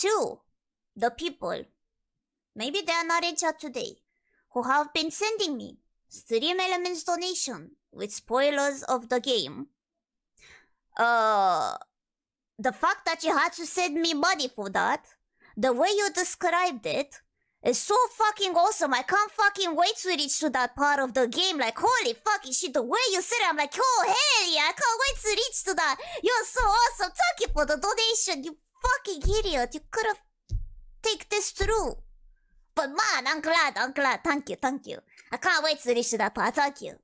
to the people, maybe they are not in chat today, who have been sending me StreamElements donation with spoilers of the game. Uh, the fact that you had to send me money for that, the way you described it, is so fucking awesome. I can't fucking wait to reach to that part of the game. Like, holy fucking shit, the way you said it, I'm like, oh, hell yeah, I can't wait to reach to that. You're so awesome. Thank you for the donation, you fucking idiot. You could have take this through. But man, I'm glad, I'm glad. Thank you, thank you. I can't wait to to that part. Thank you.